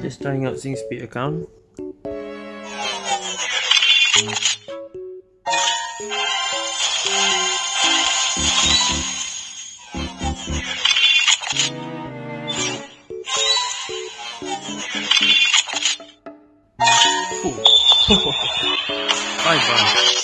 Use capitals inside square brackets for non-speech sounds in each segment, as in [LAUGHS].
Just trying out SingSpeed account. Bye [LAUGHS] bye.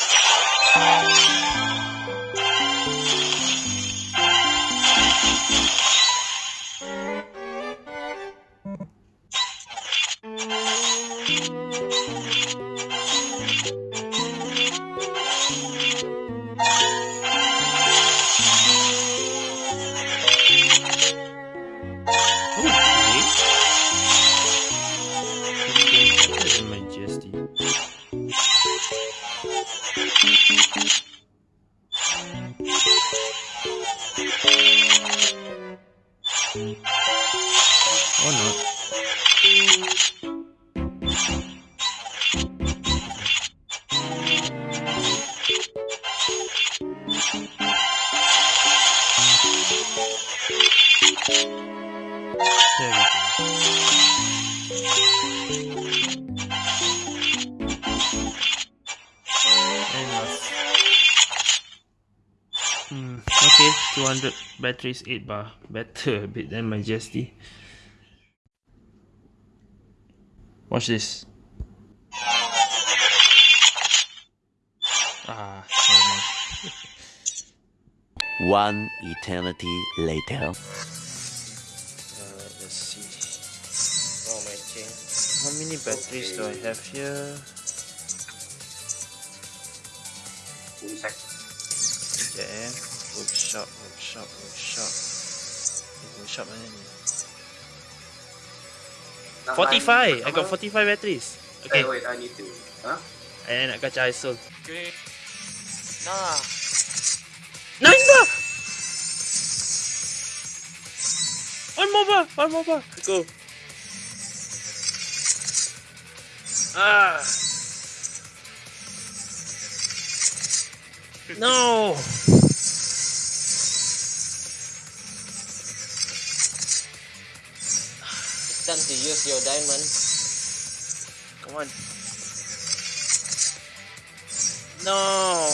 Okay, 200 batteries 8 bar. Better a bit than my GST. Watch this. Ah, never mind. [LAUGHS] One eternity later. Uh, let's see. Oh my chain. How many batteries do I have here? Sekejap eh. Workshop, workshop, workshop. Eh, Workshop mana ni? 45! I got 45 batteries. Okay, Okay. wait, I need to. Huh? I nak kacau ISO. Okay. Nah. Nine bar! One more bar! One more bar! Go. Ah! No! Time to use your diamond. Come on. No!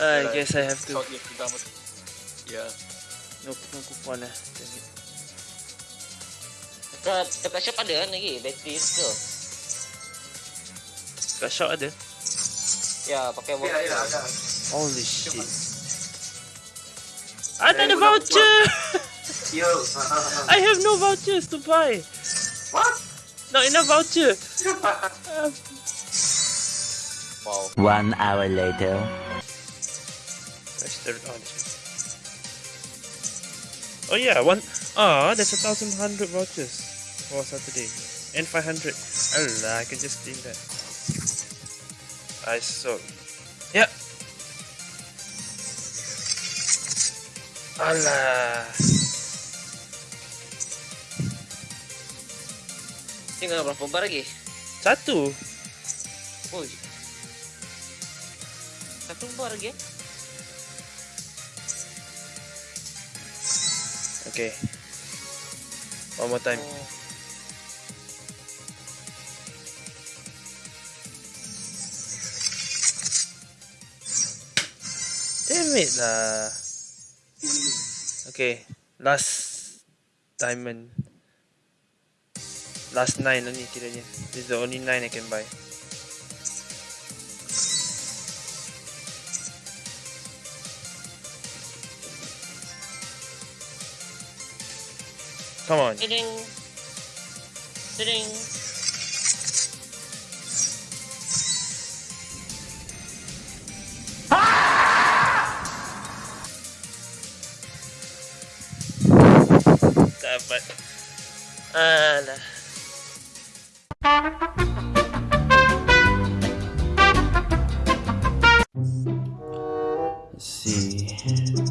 I guess I have to. Yeah. No, no coupon lah. Damn it. Dekat, dekat shop ada kan lagi bateri tu. Kat shop ada? Ya, pakai Ya, voucher. ya, ada. Holy shit. Ah, tak ada voucher! [LAUGHS] Yo. [LAUGHS] I have no vouchers to buy! What? Not enough voucher! Wow. One hour later. Let's turn. Oh yeah, one. Ah, there's a thousand hundred vouchers for Saturday, and five hundred. Allah, I can just claim that. I saw. Yeah. Allah. Tinggal berapa bar lagi? Satu. Oi. Satu bar lagi? Okay. One more time. Oh. Damn it lah. Okay, last diamond. Last nine only kiranya. This is the only nine I can buy. Come on. Tiding. Tiding. Dapat. Alah. Let's see him.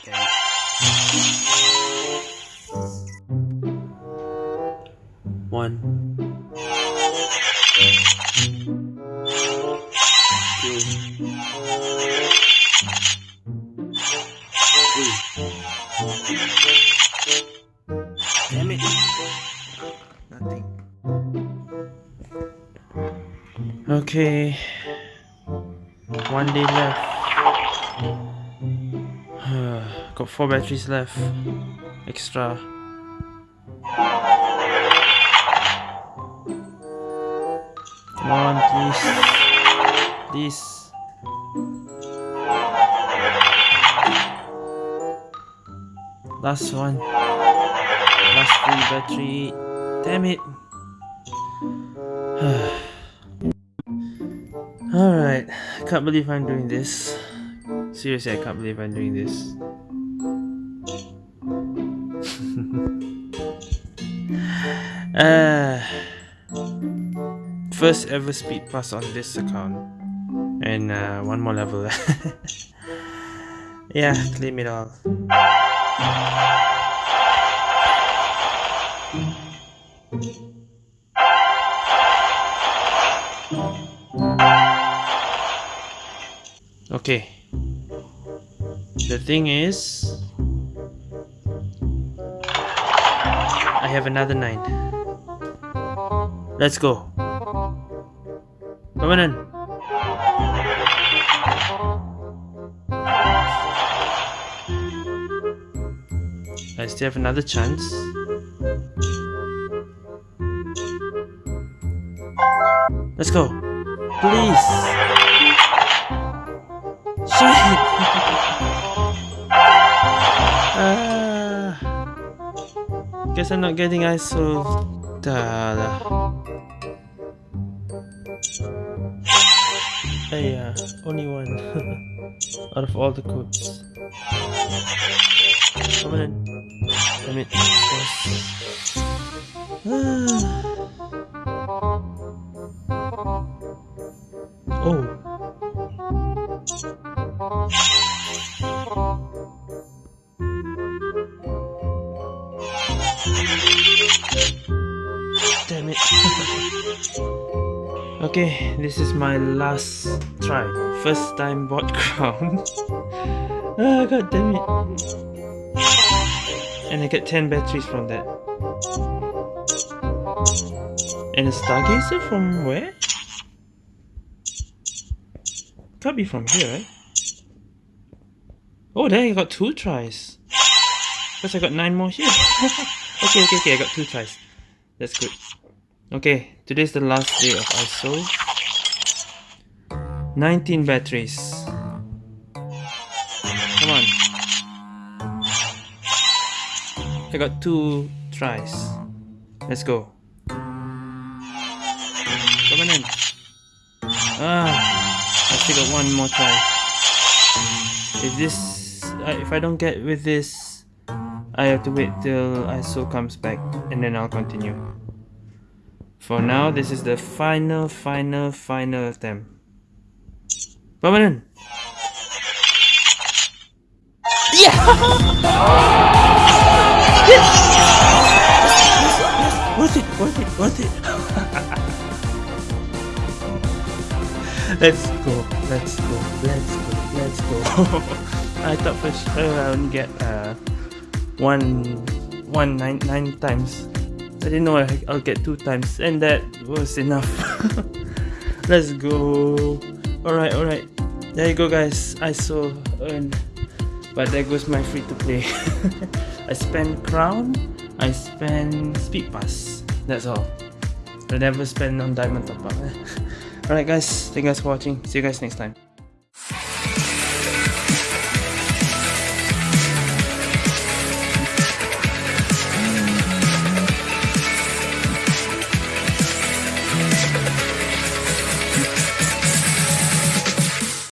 Okay. One. Two. Three. Damn it. Nothing. Okay. One day left. [SIGHS] Got four batteries left. Extra. Come on, please. Please. Last one. Last free battery. Damn it. [SIGHS] Alright. Can't believe I'm doing this. Seriously, I can't believe I'm doing this. [LAUGHS] uh, first ever speed pass on this account. And uh, one more level. [LAUGHS] yeah, claim it all. Okay. The thing is... I have another 9. Let's go. Permanent. I still have another chance. Let's go. Please. Ah. guess I'm not getting ISO. Dada. Hey, uh, only one [LAUGHS] out of all the codes. Come on. Damn it. Yes. [LAUGHS] okay, this is my last try. First time bot [LAUGHS] crown. ah, god damn it. And I get 10 batteries from that. And a stargazer from where? Can't be from here, right? Oh, there I got two tries. Because I got nine more here. [LAUGHS] okay, okay, okay, I got two tries. That's good. Okay, today's the last day of ISO. 19 batteries. Come on. I got two tries. Let's go. Come on in. Ah, I still got one more try. If this, uh, if I don't get with this, I have to wait till ISO comes back and then I'll continue. For now, this is the final, final, final attempt. Permanent! Yeah! yes! worth it, worth it, worth it! [LAUGHS] let's go, let's go, let's go, let's go. [LAUGHS] I thought for sure I would get uh, one, one nine, nine times. I didn't know I, I'll get two times, and that was enough. [LAUGHS] Let's go. Alright, alright. There you go, guys. I saw earn. But there goes my free to play. [LAUGHS] I spend crown, I spend speed pass. That's all. I never spend on diamond top up. [LAUGHS] Alright, guys. Thank you guys for watching. See you guys next time.